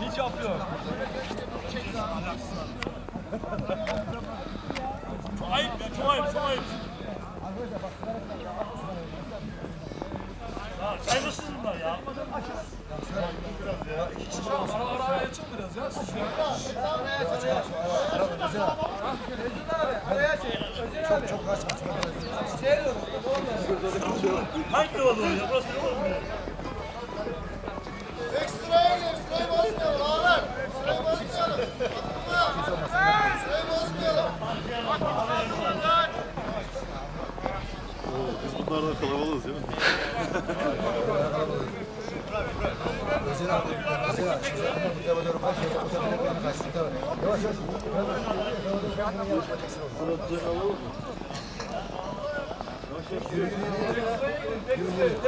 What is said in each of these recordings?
Hiç yapıyor. Çok ayıp ya, çok ayıp, çok ayıp. Ya saygısız bunlar ya. Araya çık biraz ya siz ya. Hangi yol oluyor? Burası ne oluyor? Ekstraya gir, ekstraya basmayalım ağalar. Ekstraya basmayalım. Ekstraya basmayalım. Biz bunlardan kalabalığız değil mi? Hayvan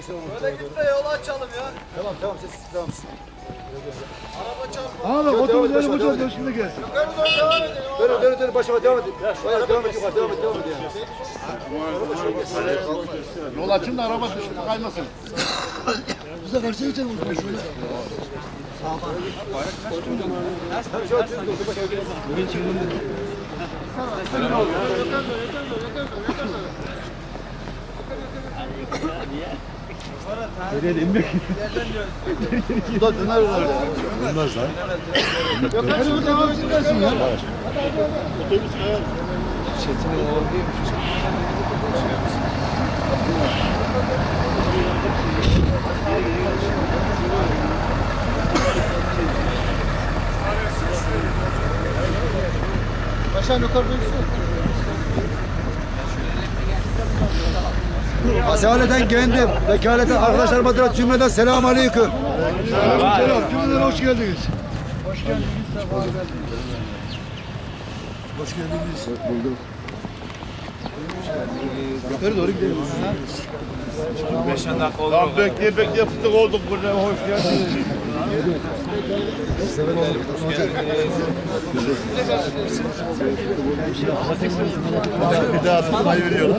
git de yolu açalım ya. Tamam tamam siz tamam. Araba çarpma. Abi otur benim hocam da şimdi gelsin. Yukarı doğru devam edin. Dönün dönün dönün başıma devam edin. Bayağı devam et yukarı devam et devam et yani. Yol açın da araba düştü kaymasın. Bize karşı geçelim o zaman şöyle. Bu da döner var. Dönmez lan. Yok hadi bu devam etsin ya. Otobüs kayar. Aşağı yukarı Asaleten kendim, vekaleten arkadaşlarıma da cümleden selamun aleyküm. Selam, cümleden hoş geldiniz. Hoş geldiniz, Hoş geldiniz. Buldum. Yukarı doğru gidelim. Tamam bekleye bekleye fıstık olduk burada. Hoş geldiniz. Bir daha tutmayı veriyorlar.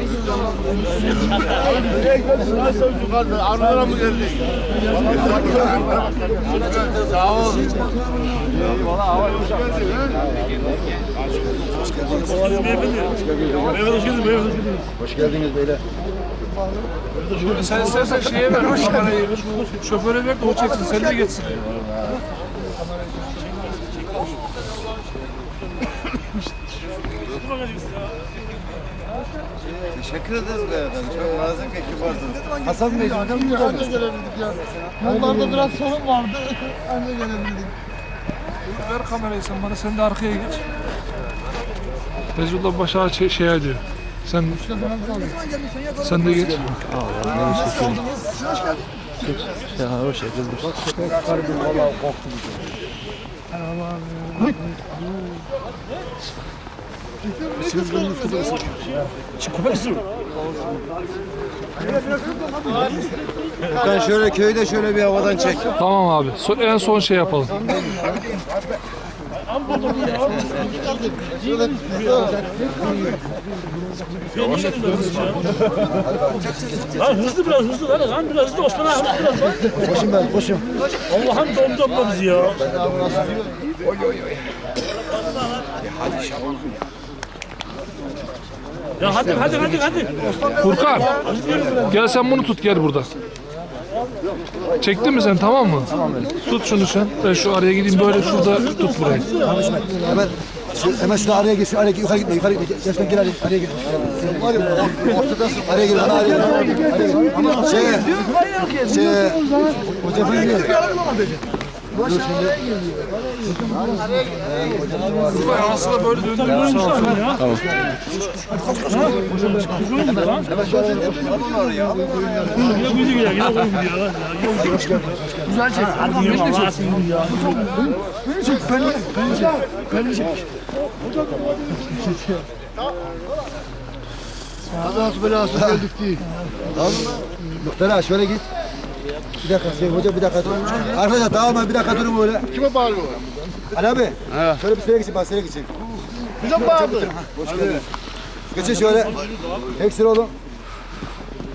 Nasıl yukarıda? Arılara mı geldik? Sağ ol. Hoş geldiniz beyler. Sen istersen şeye ver, kamerayı. Şoföre ver de o çeksin, sen de geçsin. Teşekkür ederiz beyefendi. Çok nazik ve kibarsınız. Hasan Bey, hocam Anca gelebildik ya. Yollarda biraz sorun vardı. Anca gelebildik. Ver kamerayı sen bana, sen de arkaya geç. Fezullah başa şey, şey diyor. Sen sen de geç. Furkan şöyle köyde şöyle bir havadan çek. Tamam abi. So- en son şey yapalım. Lan hızlı biraz hızlı lan. Lan biraz hızlı Osman abi hızlı biraz lan. Koşun ben koşun. Allah'ım domdom bizi ya. Ya hadi hadi hadi hadi. Furkan. Gel sen bunu tut gel burada. Çektin mi sen tamam mı? Tamam Tut şunu sen. Ben şu araya gideyim böyle şurada tut burayı. Hemen şu, hemen şunu araya şu araya yukarı gitme, yukarı gitme. Gerçekten gir araya, araya gir. Var ya, ortadasın. Araya gir, bana araya gir. Ama şey, şey, hoca diyor. Dur şimdi. Aslında böyle döndürmüş sağ olsun. Yine kuydu gidiyor. Yine koyun gidiyor. lan. Yine gidiyor. Güzel çek. Hadi yürü Allah'a sığınırım ya. Kazası belası geldik değil. Muhtara şöyle git. Bir dakika, şey, hoca bir dakika dur. Arkadaşlar dağılmayın, bir dakika durun böyle. Kime bağırıyor? Ali abi, şöyle bir sıraya geçin, bak sıraya geçin. Bize mi bağırdı? Geçin şöyle. Sıra olun.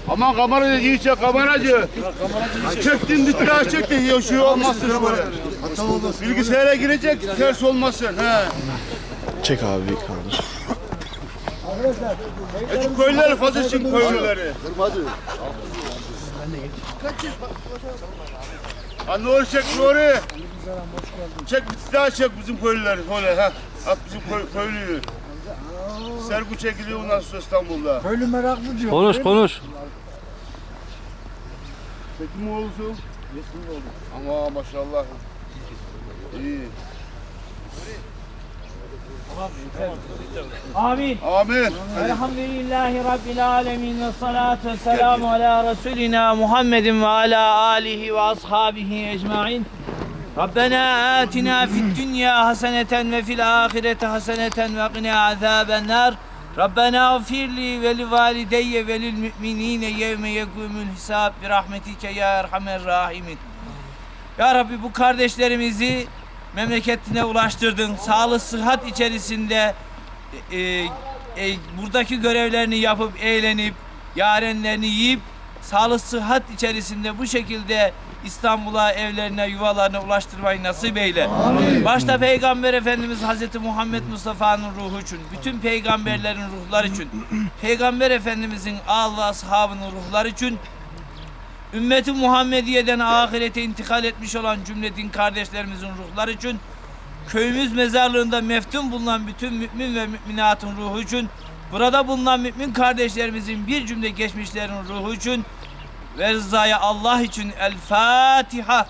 Aman kamerayı iyi çek kameracı. Çektin dikkat çektin ya şu olmasın böyle. Bilgisayara girecek ters olmasın. He. Çek abi kaldır. E şu köylüleri fazla için köylüleri. Ha Nuri çek Nuri. Çek bir daha çek bizim köylüleri. Öyle ha. At bizim köy, köylüyü. Sergu çekiliyor ondan sonra İstanbul'da. Köylü meraklı diyor. Konuş konuş. Çekim mi olsun? Ama maşallah. İyi. Amin. Amin. Elhamdülillahi Rabbil alemin ve salatu ve selamu ala Resulina Muhammedin ve ala alihi ve ashabihi ecmain. Rabbena atina fid dünya haseneten ve fil ahirete haseneten ve qina azaben nar. Rabbena gfirli ve li valideyye ve lil müminine yevme yekûmül hisab bi rahmetike ya erhamer rahimin. Ya Rabbi bu kardeşlerimizi memleketine ulaştırdın. Sağlık, sıhhat içerisinde e, e, buradaki görevlerini yapıp eğlenip yarenlerini yiyip sağlık, sıhhat içerisinde bu şekilde İstanbul'a, evlerine, yuvalarına ulaştırmayı nasip eyle. Başta Peygamber Efendimiz Hazreti Muhammed Mustafa'nın ruhu için, bütün peygamberlerin ruhları için, Peygamber Efendimizin ağlı ashabının ruhları için Ümmeti Muhammediye'den ahirete intikal etmiş olan cümle din kardeşlerimizin ruhları için, köyümüz mezarlığında meftun bulunan bütün mümin ve müminatın ruhu için, burada bulunan mümin kardeşlerimizin bir cümle geçmişlerin ruhu için ve rızaya Allah için El Fatiha.